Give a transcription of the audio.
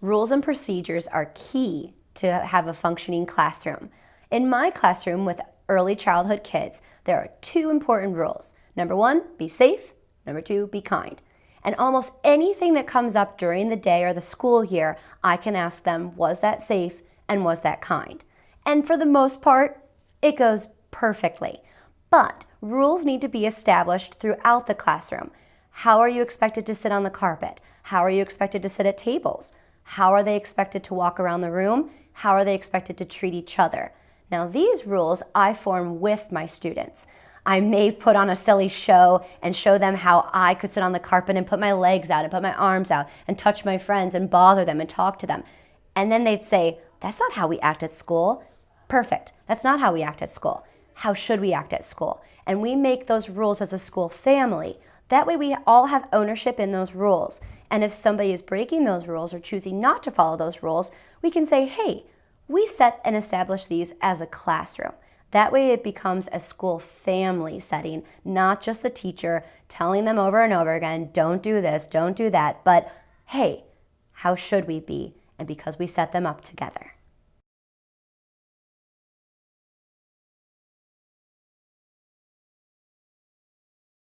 Rules and procedures are key to have a functioning classroom. In my classroom with early childhood kids, there are two important rules. Number one, be safe. Number two, be kind. And almost anything that comes up during the day or the school year, I can ask them, was that safe and was that kind? And for the most part, it goes perfectly. But rules need to be established throughout the classroom. How are you expected to sit on the carpet? How are you expected to sit at tables? How are they expected to walk around the room? How are they expected to treat each other? Now these rules I form with my students. I may put on a silly show and show them how I could sit on the carpet and put my legs out and put my arms out and touch my friends and bother them and talk to them. And then they'd say, that's not how we act at school. Perfect. That's not how we act at school. How should we act at school? And we make those rules as a school family. That way we all have ownership in those rules. And if somebody is breaking those rules or choosing not to follow those rules, we can say, hey, we set and establish these as a classroom. That way it becomes a school family setting, not just the teacher telling them over and over again, don't do this, don't do that, but hey, how should we be? And because we set them up together.